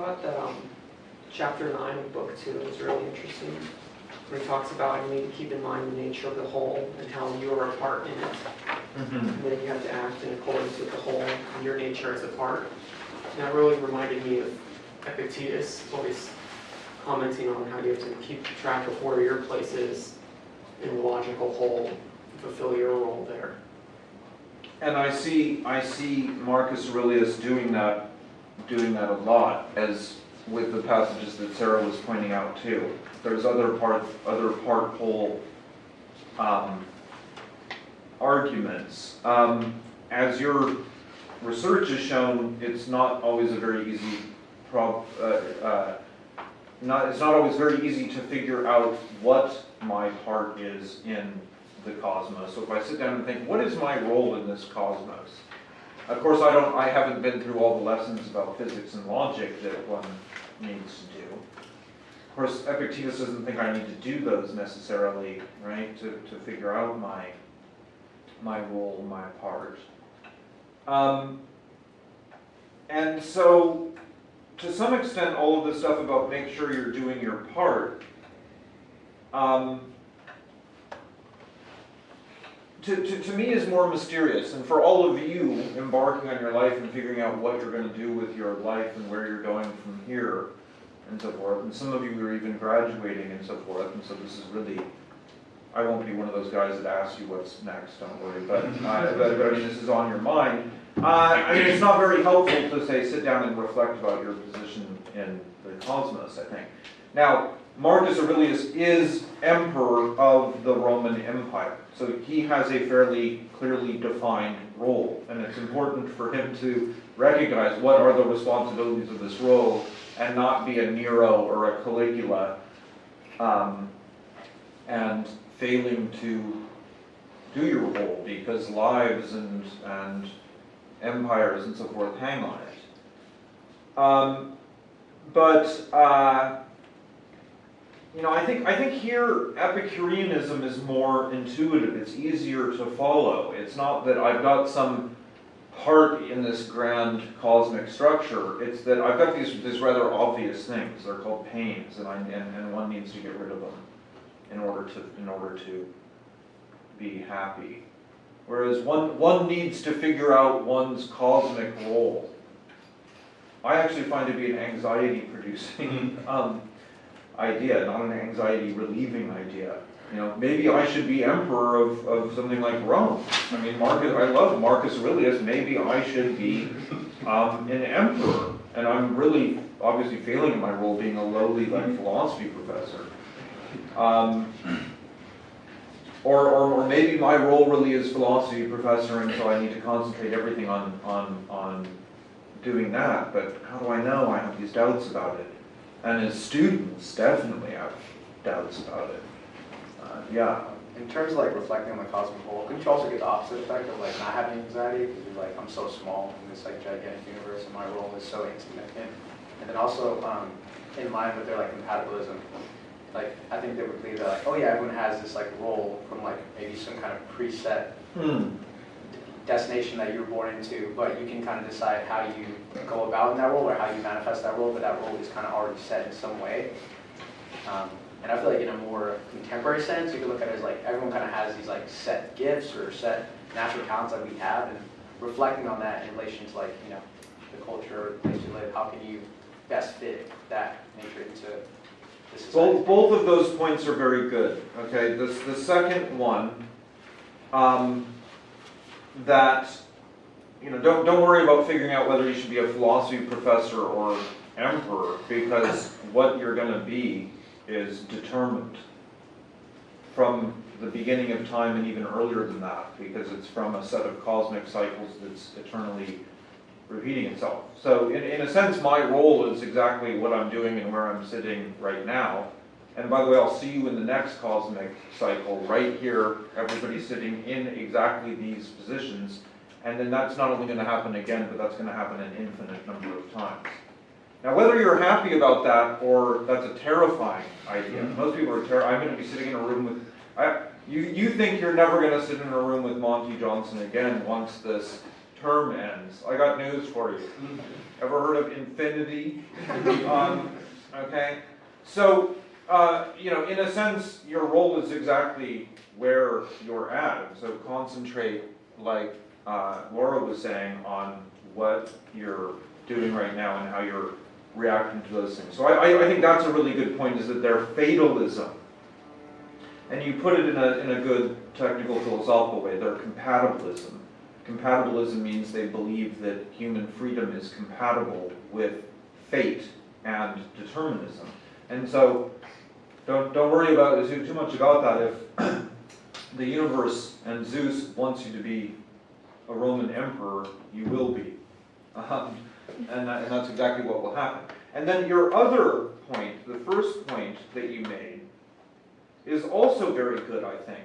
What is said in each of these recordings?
thought that um, chapter nine of book two was really interesting. Where he talks about you need to keep in mind the nature of the whole and how you are a part in it. And then you have to act in accordance with the whole and your nature as a part. And that really reminded me of Epictetus, always commenting on how you have to keep track of where your place is in the logical whole, fulfill your role there. And I see, I see Marcus Aurelius doing that, doing that a lot, as with the passages that Sarah was pointing out too. There's other part, other part whole, um, arguments. Um, as your research has shown, it's not always a very easy prob, uh, uh, not, it's not always very easy to figure out what my part is in the cosmos. So if I sit down and think, what is my role in this cosmos? Of course, I don't, I haven't been through all the lessons about physics and logic that one needs to do. Of course, Epictetus doesn't think I need to do those necessarily, right, to, to figure out my, my role, my part. Um, and so, to some extent, all of the stuff about make sure you're doing your part, um, to, to, to me is more mysterious. And for all of you embarking on your life and figuring out what you're going to do with your life and where you're going from here and so forth, and some of you are even graduating and so forth, and so this is really, I won't be one of those guys that asks you what's next, don't worry, but, uh, but, but I mean, this is on your mind. Uh, I mean, it's not very helpful to say, sit down and reflect about your position in the cosmos, I think. Now, Marcus Aurelius is emperor of the Roman Empire, so he has a fairly clearly defined role, and it's important for him to recognize what are the responsibilities of this role and not be a Nero or a Caligula um, and failing to do your role because lives and, and empires and so forth hang on it. Um, but uh, you know, I think I think here Epicureanism is more intuitive. It's easier to follow. It's not that I've got some part in this grand cosmic structure. It's that I've got these these rather obvious things. They're called pains, and I and, and one needs to get rid of them in order to in order to be happy. Whereas one one needs to figure out one's cosmic role. I actually find it to be an anxiety producing um, idea, not an anxiety relieving idea. You know, maybe I should be emperor of, of something like Rome. I mean, Marcus, I love Marcus Aurelius. Maybe I should be um, an emperor. And I'm really obviously failing in my role being a lowly like philosophy professor. Um, or, or, or maybe my role really is philosophy professor and so I need to concentrate everything on, on, on doing that. But how do I know? I have these doubts about it. And as students, definitely have doubts about it. Uh, yeah. In terms of like reflecting on the cosmic whole, couldn't you also get the opposite effect of like not having anxiety because you're like, I'm so small in this like gigantic universe and my role is so insignificant. And then also, um, in line with their like compatibilism, like I think they would believe that like, oh yeah, everyone has this like role from like maybe some kind of preset Hmm. Destination that you were born into, but you can kind of decide how you go about in that role or how you manifest that role, but that role is kind of already set in some way. Um, and I feel like in a more contemporary sense, you can look at it as like everyone kind of has these like set gifts or set natural talents that we have, and reflecting on that in relation to like you know the culture, the place you live, how can you best fit that nature into the society? Both, both of those points are very good, okay? The, the second one, um, that, you know, don't, don't worry about figuring out whether you should be a philosophy professor or emperor, because what you're gonna be is determined from the beginning of time and even earlier than that, because it's from a set of cosmic cycles that's eternally repeating itself. So in, in a sense, my role is exactly what I'm doing and where I'm sitting right now. And by the way, I'll see you in the next cosmic cycle, right here, everybody sitting in exactly these positions. And then that's not only gonna happen again, but that's gonna happen an infinite number of times. Now, whether you're happy about that or that's a terrifying idea, most people are terrified. I'm gonna be sitting in a room with, I, you, you think you're never gonna sit in a room with Monte Johnson again once this term ends, I got news for you. Ever heard of infinity? Um, okay, so, uh, you know, in a sense, your role is exactly where you're at. So concentrate, like uh, Laura was saying, on what you're doing right now and how you're reacting to those things. So I, I, think that's a really good point, is that they're fatalism. And you put it in a, in a good technical philosophical way, they're compatibilism. Compatibilism means they believe that human freedom is compatible with fate and determinism. And so, don't, don't worry about too, much about that. If the universe and Zeus wants you to be a Roman emperor, you will be. Um, and, that, and that's exactly what will happen. And then your other point, the first point that you made, is also very good, I think.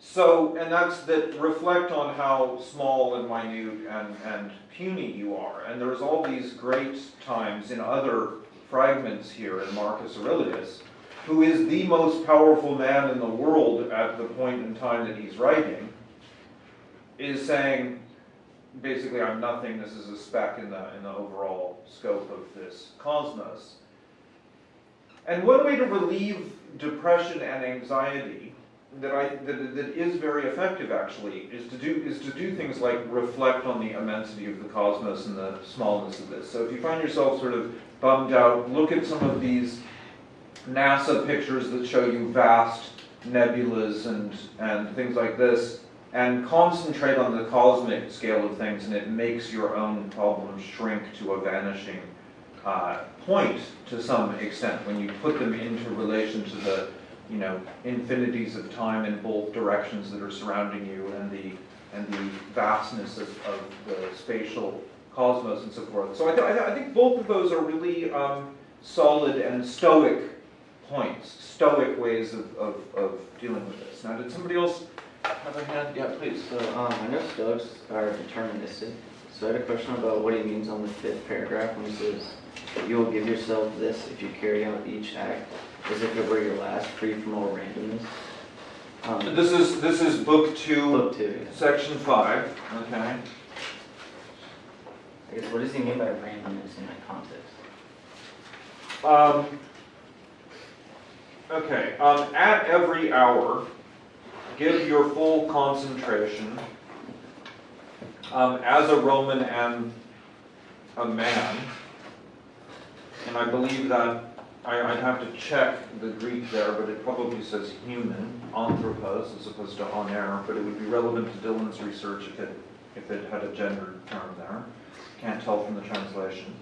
So, and that's that reflect on how small and minute and, and puny you are. And there's all these great times in other fragments here in Marcus Aurelius, who is the most powerful man in the world at the point in time that he's writing, is saying, basically, I'm nothing, this is a speck in the, in the overall scope of this cosmos. And one way to relieve depression and anxiety that I that, that is very effective actually is to do is to do things like reflect on the immensity of the cosmos and the smallness of this. So if you find yourself sort of bummed out, look at some of these NASA pictures that show you vast nebulas and and things like this and concentrate on the cosmic scale of things and it makes your own problems shrink to a vanishing uh, point to some extent when you put them into relation to the you know infinities of time in both directions that are surrounding you and the and the vastness of, of the spatial cosmos and so forth. So I, th I think both of those are really um, solid and stoic points, stoic ways of, of, of dealing with this. Now, did somebody else have a hand? Yeah, please. So, um, I know Stoics are deterministic, so I had a question about what he means on the fifth paragraph when he says, You will give yourself this if you carry out each act as if it were your last, free from all randomness. Um, This is this is book two, Book two, yeah. section five. Okay. I guess, what does he mean by randomness in that context? Um, okay, um, at every hour, give your full concentration um, as a Roman and a man. And I believe that, I, I'd have to check the Greek there, but it probably says human, anthropos, as opposed to aner, but it would be relevant to Dylan's research if it, if it had a gendered term there. Can't tell from the translation.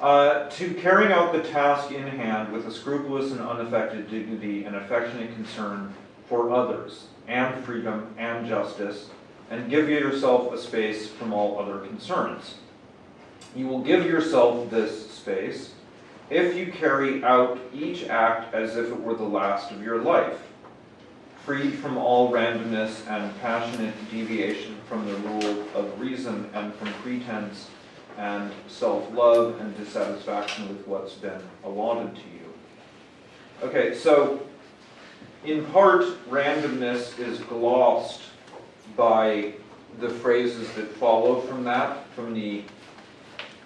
Uh, to carrying out the task in hand with a scrupulous and unaffected dignity and affectionate concern for others, and freedom and justice, and give yourself a space from all other concerns. You will give yourself this space if you carry out each act as if it were the last of your life, freed from all randomness and passionate deviation from the rule of reason and from pretense and self-love and dissatisfaction with what's been allotted to you. Okay, so in part, randomness is glossed by the phrases that follow from that, from the,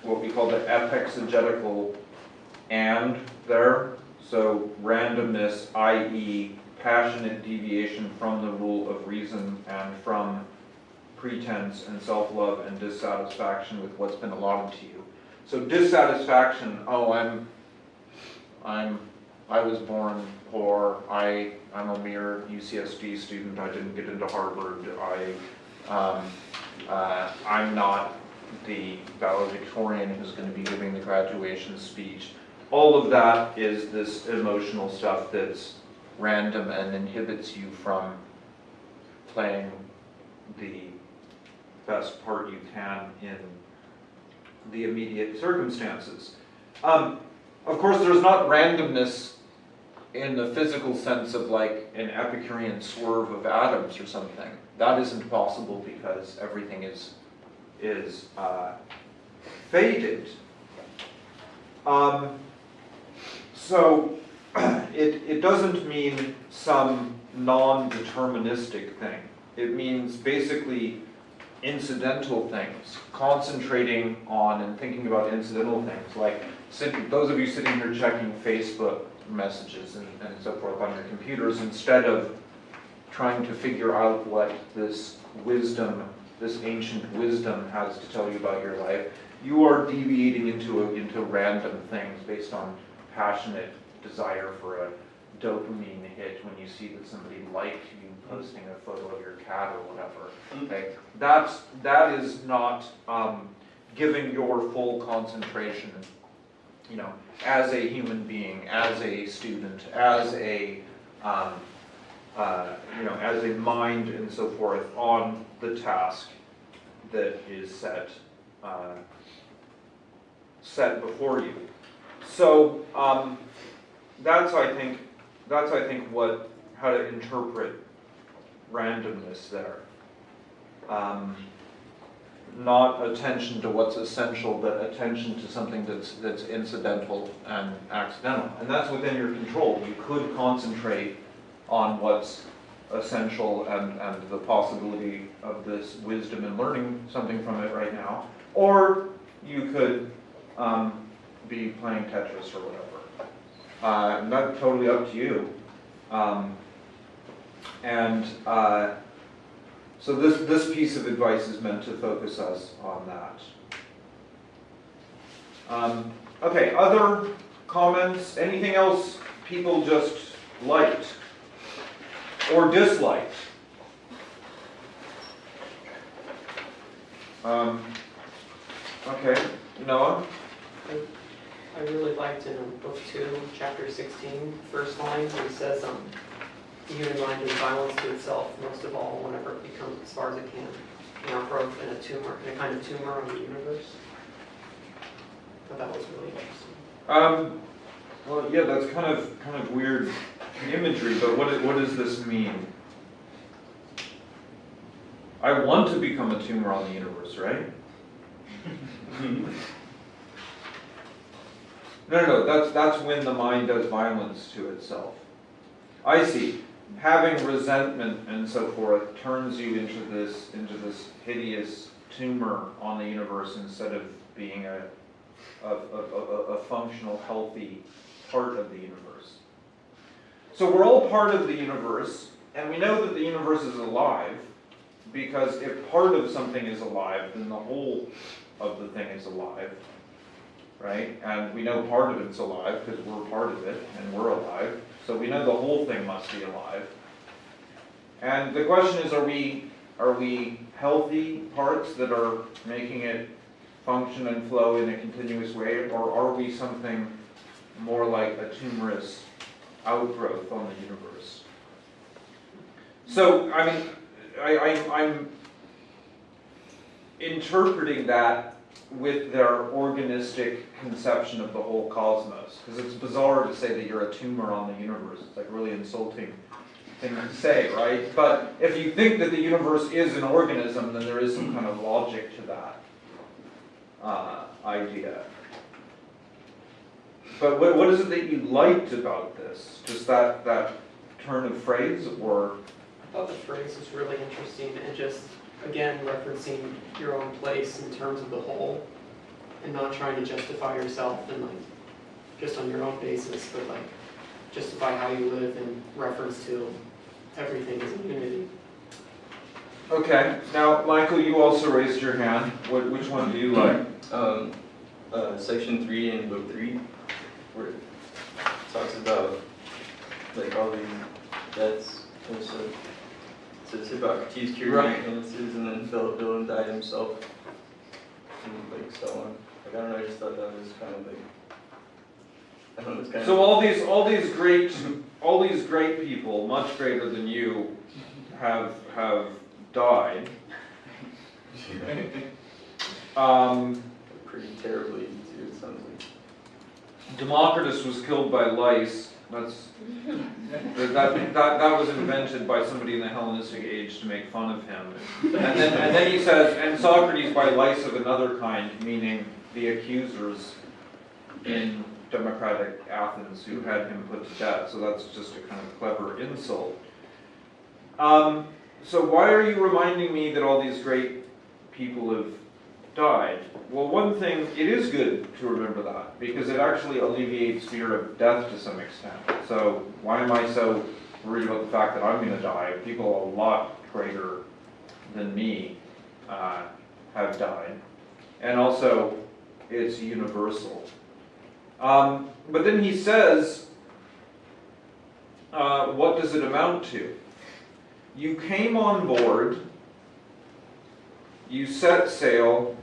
what we call the epexegetical and there. So randomness, i.e. passionate deviation from the rule of reason and from pretense and self-love and dissatisfaction with what's been allotted to you. So dissatisfaction, oh, I'm, I'm, I was born poor, I, I'm a mere UCSD student, I didn't get into Harvard, I, um, uh, I'm not the valedictorian who's gonna be giving the graduation speech. All of that is this emotional stuff that's random and inhibits you from playing the best part you can in the immediate circumstances. Um, of course, there's not randomness in the physical sense of like an Epicurean swerve of atoms or something. That isn't possible because everything is is uh, fated. Um, so it, it doesn't mean some non-deterministic thing. It means basically incidental things, concentrating on and thinking about incidental things, like sit- those of you sitting here checking Facebook messages and, and so forth on your computers, instead of trying to figure out what this wisdom, this ancient wisdom has to tell you about your life, you are deviating into, a- into random things based on passionate desire for a dopamine hit when you see that somebody liked you posting a photo of your cat or whatever. Okay, that's, that is not, um, giving your full concentration, you know, as a human being, as a student, as a, um, uh, you know, as a mind and so forth on the task that is set, uh, set before you. So, um, that's, I think, that's, I think, what, how to interpret randomness there. Um, not attention to what's essential, but attention to something that's, that's incidental and accidental. And that's within your control. You could concentrate on what's essential and, and the possibility of this wisdom and learning something from it right now. Or you could um, be playing Tetris or whatever. Uh, that's totally up to you. Um, and uh, so this, this piece of advice is meant to focus us on that. Um, okay, other comments? Anything else people just liked or disliked? Um, okay, Noah? I really liked in book two, chapter 16, first line, where it says, um, the human mind is violence to itself, most of all, whenever it becomes, as far as it can, an outgrowth and a tumor, in a kind of tumor on the universe. I thought that was really interesting. Um, well, yeah, that's kind of, kind of weird imagery, but what, what does this mean? I want to become a tumor on the universe, right? No, no, no, that's, that's when the mind does violence to itself. I see. Having resentment and so forth turns you into this, into this hideous tumor on the universe instead of being a, a, a, a, functional, healthy part of the universe. So we're all part of the universe, and we know that the universe is alive, because if part of something is alive, then the whole of the thing is alive, right? And we know part of it's alive because we're part of it, and we're alive, so we know the whole thing must be alive. And the question is, are we, are we healthy parts that are making it function and flow in a continuous way, or are we something more like a tumorous outgrowth on the universe? So, I mean, I, I, I'm interpreting that with their organistic conception of the whole cosmos, because it's bizarre to say that you're a tumor on the universe. It's like really insulting thing to say, right? But if you think that the universe is an organism, then there is some kind of logic to that uh, idea. But what, what is it that you liked about this? Just that, that turn of phrase, or I thought the phrase was really interesting and just, again, referencing your own place in terms of the whole and not trying to justify yourself and like, just on your own basis, but like, justify how you live in reference to everything as a unity. Okay, now, Michael, you also raised your hand. What, which one do you like? Um, uh, section three in book three, where it talks about like all these deaths and so Hippocrates cured Right. illnesses and then Philip Dillon died himself and like so on. Like I don't know, I just thought that was kind of like I don't know, it's kind So of all these, all these great, all these great people, much greater than you, have, have died. Um, pretty terribly too. It sounds like. Democritus was killed by lice. That's, that, that, that was invented by somebody in the Hellenistic age to make fun of him. And then, and then he says, and Socrates by lice of another kind, meaning the accusers in democratic Athens who had him put to death. So that's just a kind of clever insult. Um, so why are you reminding me that all these great people have died. Well, one thing, it is good to remember that, because it actually alleviates fear of death to some extent. So why am I so worried about the fact that I'm gonna die? People a lot greater than me uh, have died. And also, it's universal. Um, But then he says, uh, what does it amount to? You came on board, you set sail,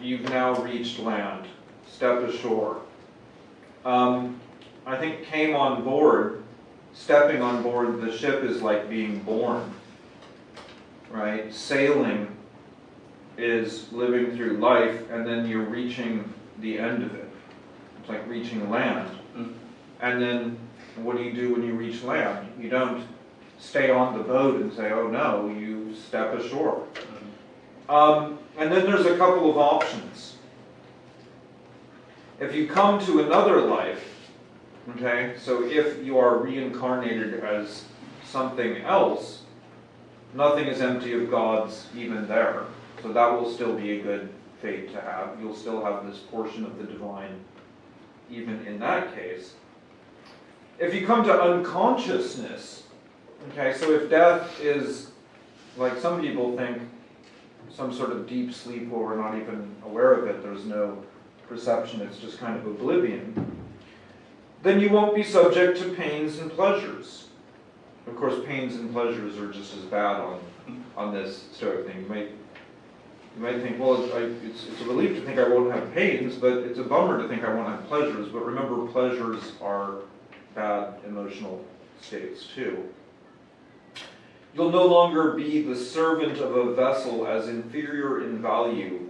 you've now reached land, step ashore. Um, I think came on board, stepping on board the ship is like being born, right? Sailing is living through life and then you're reaching the end of it. It's like reaching land. Mm. And then what do you do when you reach land? You don't stay on the boat and say, oh no, you step ashore. Um, and then there's a couple of options. If you come to another life, okay, so if you are reincarnated as something else, nothing is empty of God's even there. So that will still be a good fate to have. You'll still have this portion of the divine even in that case. If you come to unconsciousness, okay, so if death is, like some people think, some sort of deep sleep where we're not even aware of it, there's no perception, it's just kind of oblivion, then you won't be subject to pains and pleasures. Of course, pains and pleasures are just as bad on, on this stoic thing. You might, you might think, well, it's, I, it's, it's a relief to think I won't have pains, but it's a bummer to think I won't have pleasures. But remember, pleasures are bad emotional states too. You'll no longer be the servant of a vessel as inferior in value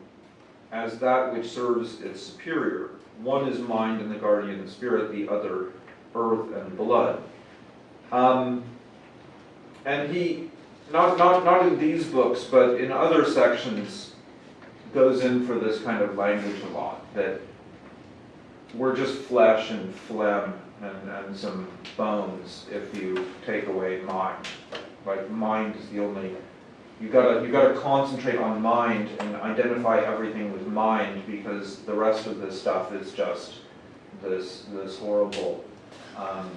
as that which serves its superior. One is mind and the guardian spirit, the other earth and blood. Um, and he, not, not, not in these books, but in other sections, goes in for this kind of language a lot, that we're just flesh and phlegm and, and some bones if you take away mind. Like mind is the only, you gotta, you gotta concentrate on mind and identify everything with mind because the rest of this stuff is just this, this horrible, um,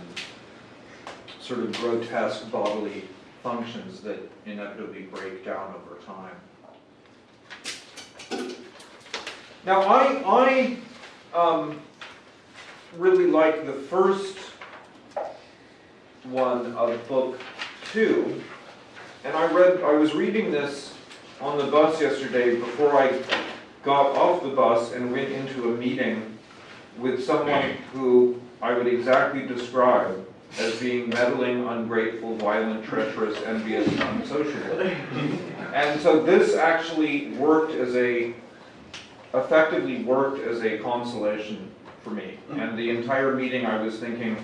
sort of grotesque bodily functions that inevitably break down over time. Now, I, I um, really like the first one of the book two, and I read, I was reading this on the bus yesterday before I got off the bus and went into a meeting with someone who I would exactly describe as being meddling, ungrateful, violent, treacherous, envious, and unsociable. And so this actually worked as a, effectively worked as a consolation for me. And the entire meeting, I was thinking,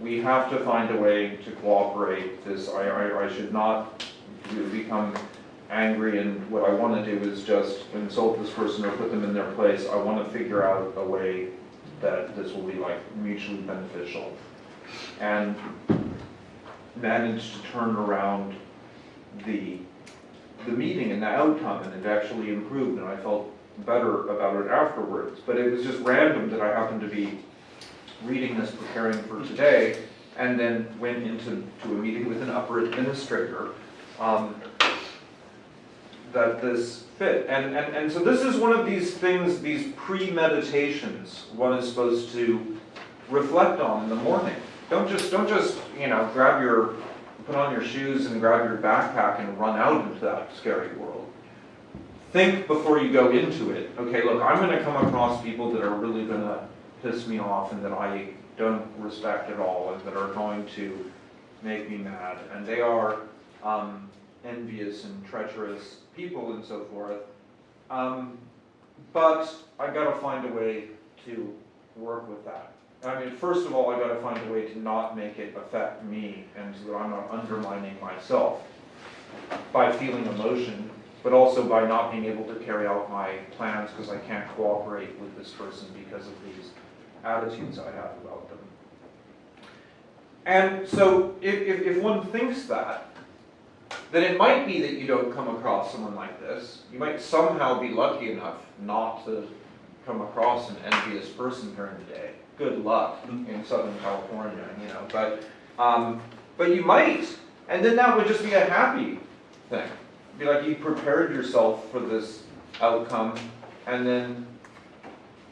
we have to find a way to cooperate. This, I, I, I should not become angry, and what I want to do is just insult this person or put them in their place. I want to figure out a way that this will be like mutually beneficial. And managed to turn around the, the meeting and the outcome, and it actually improved, and I felt better about it afterwards. But it was just random that I happened to be reading this, preparing for today, and then went into to a meeting with an upper administrator um, that this fit. And, and, and so this is one of these things, these pre-meditations one is supposed to reflect on in the morning. Don't just, don't just, you know, grab your, put on your shoes and grab your backpack and run out into that scary world. Think before you go into it. Okay, look, I'm gonna come across people that are really gonna piss me off and that I don't respect at all and that are going to make me mad. And they are um, envious and treacherous people and so forth. Um, but I've gotta find a way to work with that. I mean, first of all, I've gotta find a way to not make it affect me and so that I'm not undermining myself by feeling emotion, but also by not being able to carry out my plans because I can't cooperate with this person because of these attitudes I have about them. And so if, if, if one thinks that, then it might be that you don't come across someone like this. You might somehow be lucky enough not to come across an envious person during the day. Good luck in Southern California, you know, but, um, but you might, and then that would just be a happy thing. Be like you prepared yourself for this outcome, and then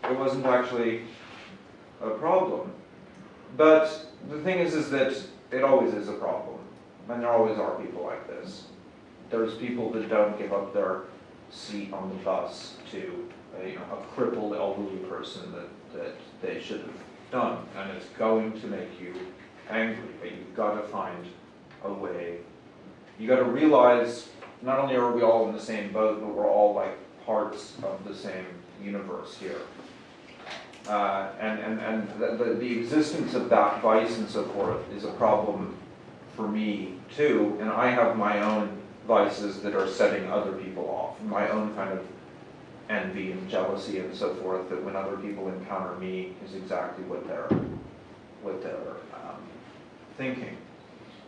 it wasn't actually a problem. But the thing is, is that it always is a problem, and there always are people like this. There's people that don't give up their seat on the bus to, a, you know, a crippled elderly person that, that they should have done, and it's going to make you angry, but you've gotta find a way. You've gotta realize, not only are we all in the same boat, but we're all like parts of the same universe here. Uh, and, and, and the, the, existence of that vice and so forth is a problem for me too, and I have my own vices that are setting other people off, my own kind of envy and jealousy and so forth, that when other people encounter me is exactly what they're, what they're, um, thinking.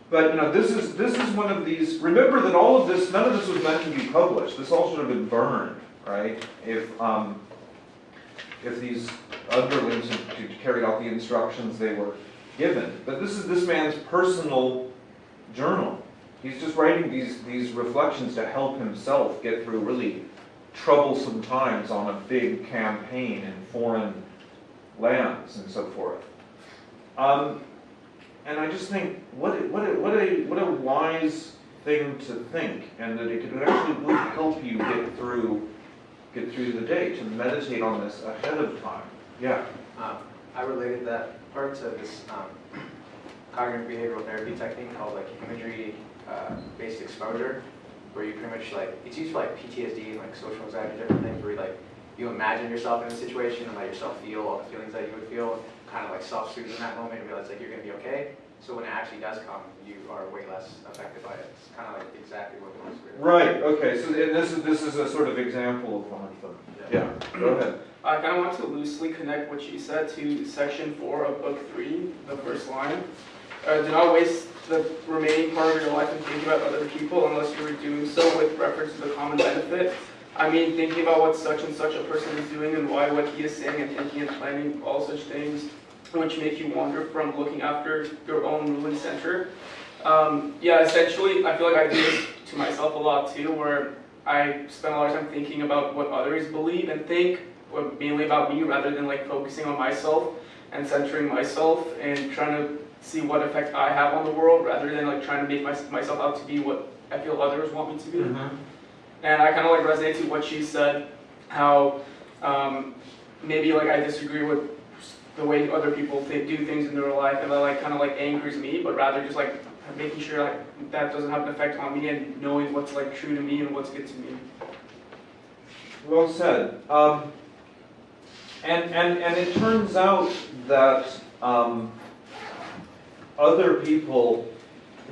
But, you know, this is, this is one of these, remember that all of this, none of this was meant to be published, this all should have been burned, right? If, um, if these underlings to, had carried out the instructions they were given. But this is this man's personal journal. He's just writing these, these reflections to help himself get through really troublesome times on a big campaign in foreign lands and so forth. Um, and I just think, what, a- what, what, a, what a wise thing to think, and that it could actually really help you get through, get through the day, to meditate on this ahead of time. Yeah. Um, I related that part to this um, cognitive behavioral therapy technique called like imagery uh, based exposure, where you pretty much like it's used for like PTSD and like social anxiety, and different things where you like you imagine yourself in a situation and let yourself feel all the feelings that you would feel, kind of like self-soothe in that moment and realize like you're gonna be okay. So when it actually does come, you are way less affected by it. It's kind of like exactly what the Holy Spirit. Right, okay, so and this is, this is a sort of example of one of them. Yeah, go ahead. I kind of want to loosely connect what you said to section four of book three, the first line. Uh, do not waste the remaining part of your life in thinking about other people unless you were doing so with reference to the common benefit. I mean, thinking about what such and such a person is doing and why what he is saying and thinking and planning all such things, which make you wander from looking after your own ruined center. Um, yeah, essentially, I feel like I do this to myself a lot too, where I spend a lot of time thinking about what others believe and think, mainly about me rather than like focusing on myself and centering myself and trying to see what effect I have on the world rather than like trying to make my, myself out to be what I feel others want me to be. And I kind of like resonate to what she said, how um, maybe like I disagree with the way other people th- do things in their life, and that like kind of like angers me, but rather just like making sure like that doesn't have an effect on me and knowing what's like true to me and what's good to me. Well said. Um, and, and, and it turns out that um, other people,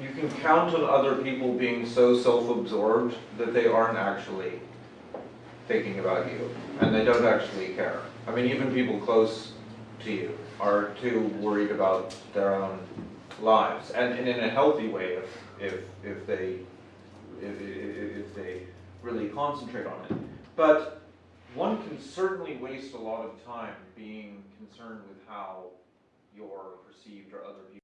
you can count on other people being so self-absorbed that they aren't actually thinking about you, and they don't actually care. I mean, even people close to you are too worried about their own lives, and, and in a healthy way if, if, if they, if, if, they really concentrate on it. But one can certainly waste a lot of time being concerned with how you're perceived or other people